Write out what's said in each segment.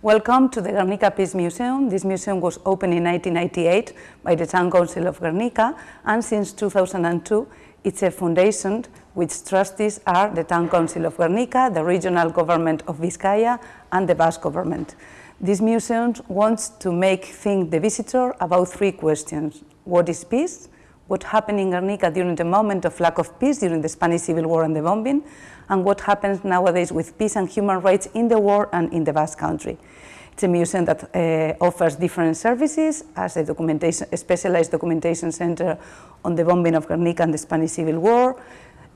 Welcome to the Guernica Peace Museum. This museum was opened in 1998 by the Town Council of Guernica and since 2002 it's a foundation which trustees are the Town Council of Guernica, the regional government of Vizcaya and the Basque government. This museum wants to make think the visitor about three questions. What is peace? What happened in Guernica during the moment of lack of peace during the Spanish Civil War and the bombing? And what happens nowadays with peace and human rights in the war and in the Basque country? It's a museum that uh, offers different services as a, documentation, a specialized documentation center on the bombing of Guernica and the Spanish Civil War,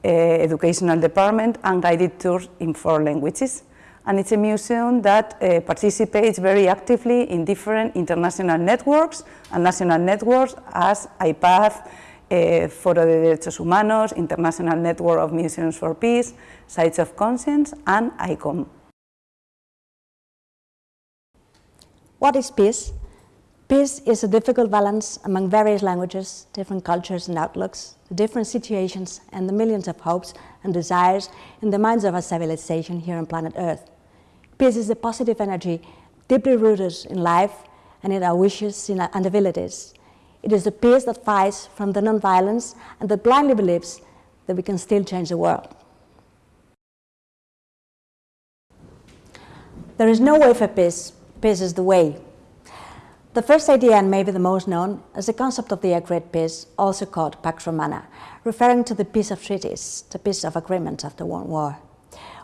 uh, educational department, and guided tours in four languages and it's a museum that uh, participates very actively in different international networks and national networks as IPAD, uh, Foro de Derechos Humanos, International Network of Museums for Peace, Sites of Conscience and ICOM. What is peace? Peace is a difficult balance among various languages, different cultures and outlooks, the different situations and the millions of hopes and desires in the minds of our civilization here on planet Earth. Peace is a positive energy deeply rooted in life and in our wishes and abilities. It is the peace that fights from the non-violence and that blindly believes that we can still change the world. There is no way for peace. Peace is the way. The first idea, and maybe the most known, is the concept of the agreed peace, also called Pax Romana, referring to the peace of treaties, the peace of agreements after one war.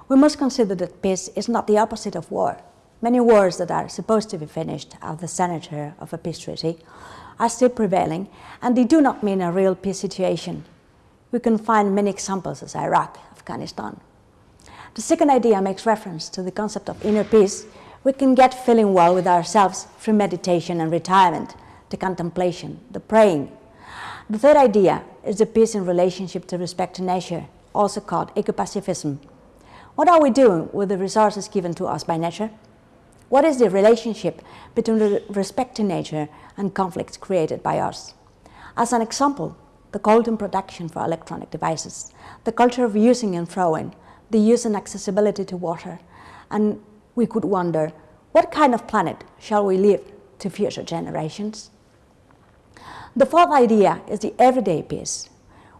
We must consider that peace is not the opposite of war. Many wars that are supposed to be finished at the center of a peace treaty are still prevailing, and they do not mean a real peace situation. We can find many examples as Iraq, Afghanistan. The second idea makes reference to the concept of inner peace. We can get feeling well with ourselves through meditation and retirement, the contemplation, the praying. The third idea is the peace in relationship to respect to nature, also called ecopacifism, what are we doing with the resources given to us by nature? What is the relationship between the respect to nature and conflicts created by us? As an example, the golden production for electronic devices, the culture of using and throwing, the use and accessibility to water, and we could wonder, what kind of planet shall we leave to future generations? The fourth idea is the everyday peace.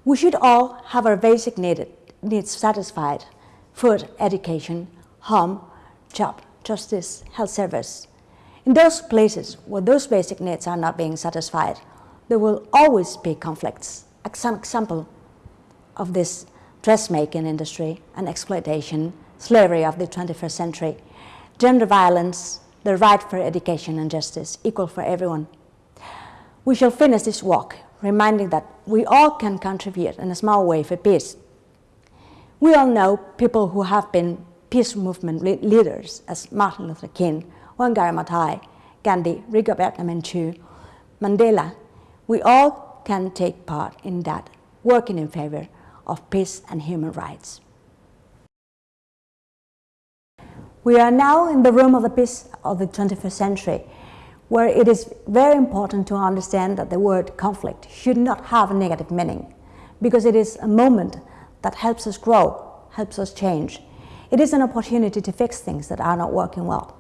We should all have our basic needs satisfied food, education, home, job, justice, health service. In those places where those basic needs are not being satisfied, there will always be conflicts. Some example of this dressmaking industry and exploitation, slavery of the 21st century, gender violence, the right for education and justice, equal for everyone. We shall finish this walk reminding that we all can contribute in a small way for peace we all know people who have been peace movement leaders as Martin Luther King, Wangari Maathai, Gandhi, Rigoberta Menchú, Mandela. We all can take part in that, working in favor of peace and human rights. We are now in the room of the peace of the 21st century, where it is very important to understand that the word conflict should not have a negative meaning, because it is a moment that helps us grow, helps us change. It is an opportunity to fix things that are not working well.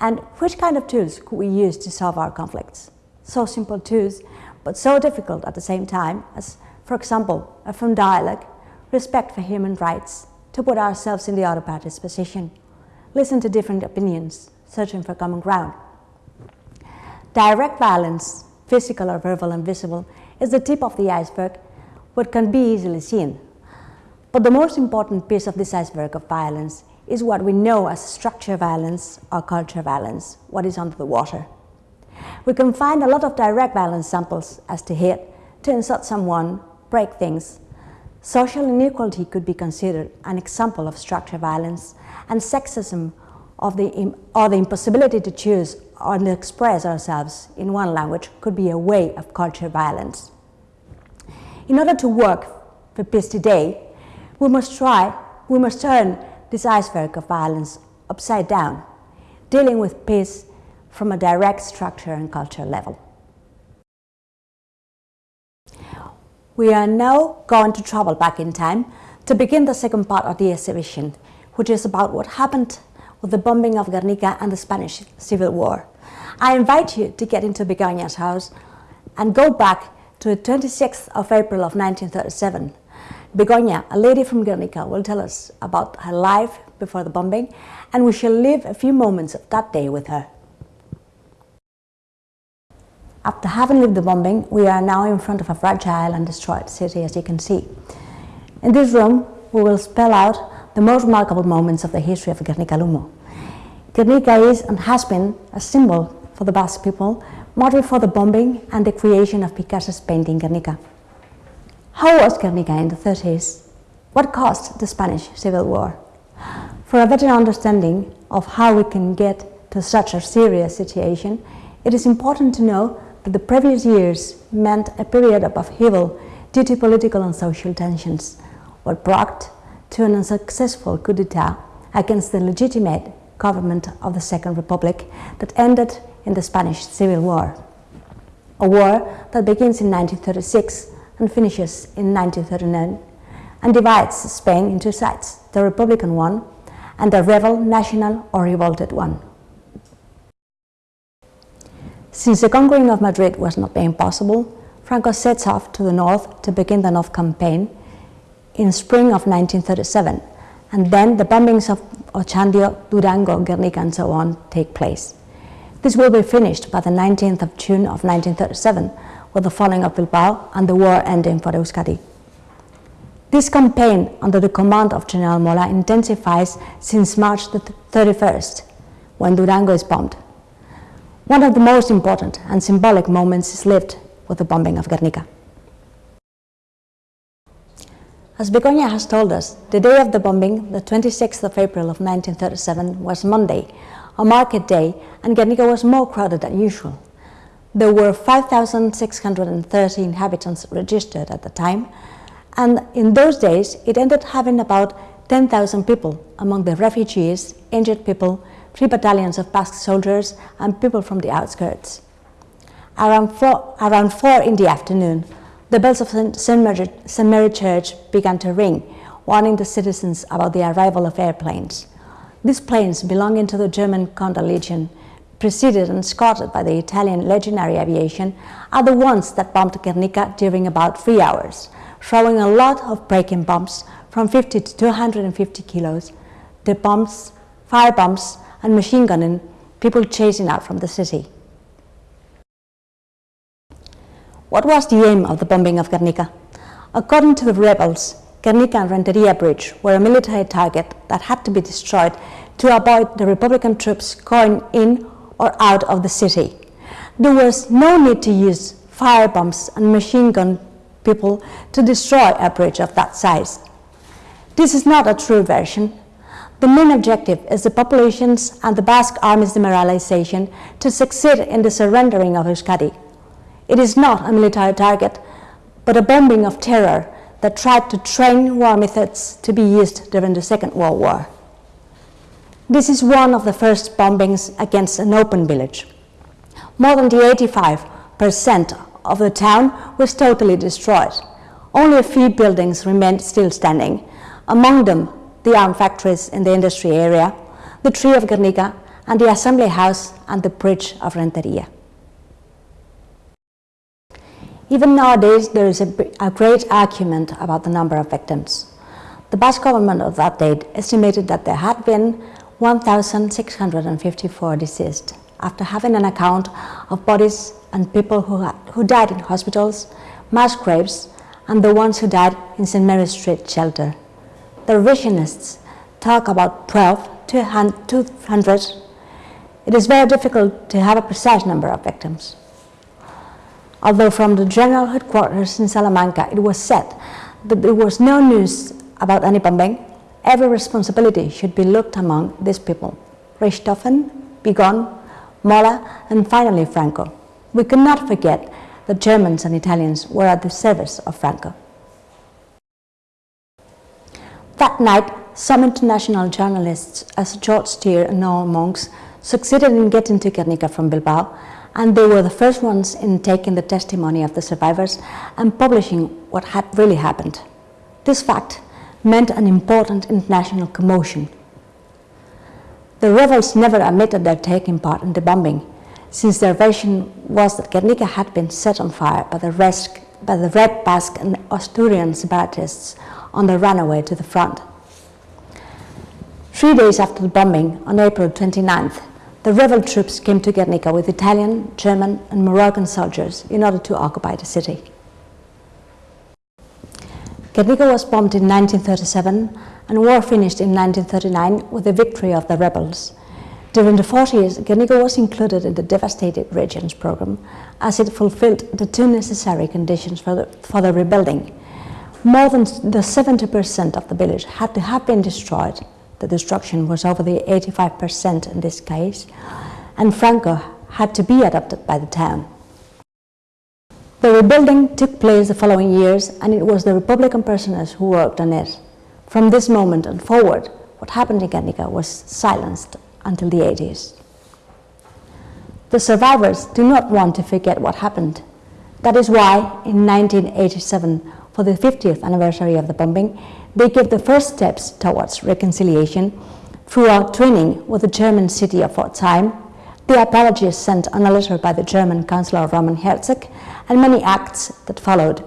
And which kind of tools could we use to solve our conflicts? So simple tools, but so difficult at the same time as, for example, a firm dialogue, respect for human rights, to put ourselves in the other party's position, listen to different opinions, searching for common ground. Direct violence, physical or verbal and visible, is the tip of the iceberg, what can be easily seen but the most important piece of this iceberg of violence is what we know as structure violence or culture violence, what is under the water. We can find a lot of direct violence samples as to hit, to insult someone, break things. Social inequality could be considered an example of structural violence and sexism of the, or the impossibility to choose or to express ourselves in one language could be a way of cultural violence. In order to work for peace today, we must try, we must turn this iceberg of violence upside down, dealing with peace from a direct structure and culture level. We are now going to travel back in time to begin the second part of the exhibition, which is about what happened with the bombing of Guernica and the Spanish Civil War. I invite you to get into Begoña's house and go back to the 26th of April of 1937. Begoña, a lady from Guernica, will tell us about her life before the bombing and we shall live a few moments of that day with her. After having lived the bombing, we are now in front of a fragile and destroyed city, as you can see. In this room, we will spell out the most remarkable moments of the history of Guernica Lumo. Guernica is and has been a symbol for the Basque people, model for the bombing and the creation of Picasso's painting Guernica. How was Guernica in the 30s? What caused the Spanish Civil War? For a better understanding of how we can get to such a serious situation, it is important to know the previous years meant a period of upheaval due to political and social tensions, what brought to an unsuccessful coup d'etat against the legitimate government of the Second Republic that ended in the Spanish Civil War. A war that begins in 1936 and finishes in 1939 and divides Spain into sides, the Republican one and the rebel, national or revolted one. Since the conquering of Madrid was not being possible, Franco sets off to the north to begin the North Campaign in spring of 1937, and then the bombings of Ochandio, Durango, Guernica and so on take place. This will be finished by the 19th of June of 1937, with the falling of Bilbao and the war ending for Euskadi. This campaign under the command of General Mola intensifies since March the 31st, when Durango is bombed. One of the most important and symbolic moments is lived with the bombing of Guernica. As Begoña has told us, the day of the bombing, the 26th of April of 1937, was Monday, a market day, and Guernica was more crowded than usual. There were 5,630 inhabitants registered at the time, and in those days it ended having about 10,000 people among the refugees, injured people, three battalions of Basque soldiers and people from the outskirts. Around four, around four in the afternoon, the bells of St. Mary, St. Mary Church began to ring, warning the citizens about the arrival of airplanes. These planes, belonging to the German Condor Legion, preceded and escorted by the Italian Legionary Aviation, are the ones that bombed Guernica during about three hours, throwing a lot of breaking bombs from 50 to 250 kilos. The bombs, fire bombs, and machine gunning people chasing out from the city. What was the aim of the bombing of Guernica? According to the rebels, Guernica and Renteria Bridge were a military target that had to be destroyed to avoid the Republican troops going in or out of the city. There was no need to use fire bombs and machine gun people to destroy a bridge of that size. This is not a true version the main objective is the population's and the Basque army's demoralization to succeed in the surrendering of Euskadi. It is not a military target, but a bombing of terror that tried to train war methods to be used during the Second World War. This is one of the first bombings against an open village. More than the 85% of the town was totally destroyed. Only a few buildings remained still standing, among them the arm factories in the industry area, the tree of Guernica, and the assembly house and the bridge of Renteria. Even nowadays, there is a, a, great argument about the number of victims. The Basque government of that date estimated that there had been 1,654 deceased, after having an account of bodies and people who, had, who died in hospitals, mass graves, and the ones who died in St. Mary's Street shelter the revisionists talk about 12 to 200. It is very difficult to have a precise number of victims. Although from the general headquarters in Salamanca it was said that there was no news about any bombing, every responsibility should be looked among these people. Richthofen, Vigón, Mola, and finally Franco. We cannot forget that Germans and Italians were at the service of Franco. That night, some international journalists, as George Steer and Noel Monks, succeeded in getting to Guernica from Bilbao, and they were the first ones in taking the testimony of the survivors and publishing what had really happened. This fact meant an important international commotion. The rebels never admitted their taking part in the bombing, since their version was that Guernica had been set on fire by the, rest, by the Red Basque and Asturian separatists on their runaway to the front. Three days after the bombing, on April 29th, the rebel troops came to Guernica with Italian, German and Moroccan soldiers in order to occupy the city. Guernica was bombed in 1937 and war finished in 1939 with the victory of the rebels. During the 40s, Guernica was included in the devastated regions program as it fulfilled the two necessary conditions for the, for the rebuilding. More than the 70% of the village had to have been destroyed. The destruction was over the 85% in this case, and Franco had to be adopted by the town. The rebuilding took place the following years and it was the Republican prisoners who worked on it. From this moment and forward, what happened in Guernica was silenced until the 80s. The survivors do not want to forget what happened. That is why in 1987, for the 50th anniversary of the bombing, they gave the first steps towards reconciliation through a training with the German city of Pforzheim, the apologies sent on a letter by the German Chancellor Roman Herzog, and many acts that followed.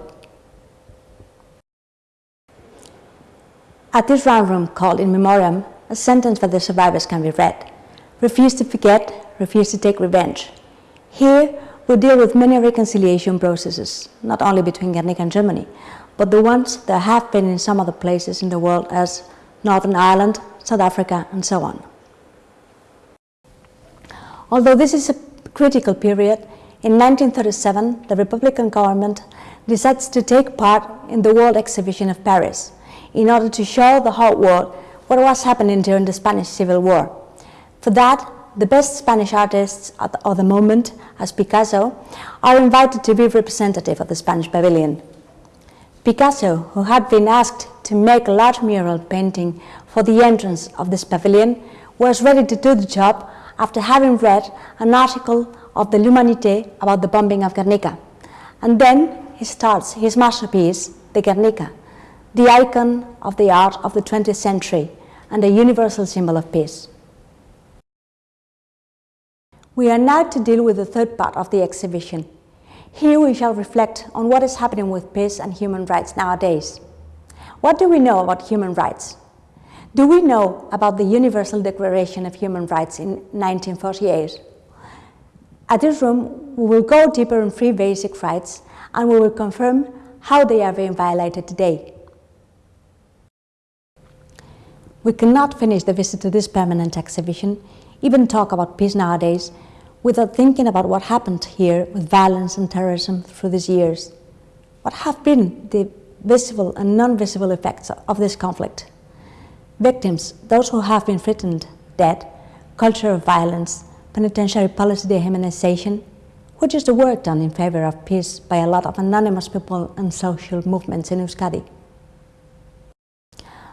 At this round room called In Memoriam, a sentence for the survivors can be read. Refuse to forget, refuse to take revenge. Here, we deal with many reconciliation processes, not only between Guernica and Germany, but the ones that have been in some other places in the world as Northern Ireland, South Africa, and so on. Although this is a critical period, in 1937, the Republican government decides to take part in the World Exhibition of Paris in order to show the whole world what was happening during the Spanish Civil War. For that, the best Spanish artists of the moment, as Picasso, are invited to be representative of the Spanish pavilion. Picasso, who had been asked to make a large mural painting for the entrance of this pavilion, was ready to do the job after having read an article of the L'Humanité about the bombing of Guernica. And then he starts his masterpiece, the Guernica, the icon of the art of the 20th century and a universal symbol of peace. We are now to deal with the third part of the exhibition. Here we shall reflect on what is happening with peace and human rights nowadays. What do we know about human rights? Do we know about the Universal Declaration of Human Rights in 1948? At this room, we will go deeper on three basic rights and we will confirm how they are being violated today. We cannot finish the visit to this permanent exhibition, even talk about peace nowadays, without thinking about what happened here with violence and terrorism through these years. What have been the visible and non-visible effects of this conflict? Victims, those who have been threatened, dead, culture of violence, penitentiary policy dehumanization, which is the work done in favor of peace by a lot of anonymous people and social movements in Euskadi.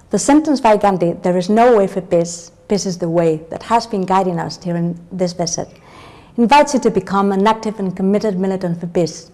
The sentence by Gandhi, there is no way for peace, peace is the way, that has been guiding us during this visit, invites you to become an active and committed militant for peace.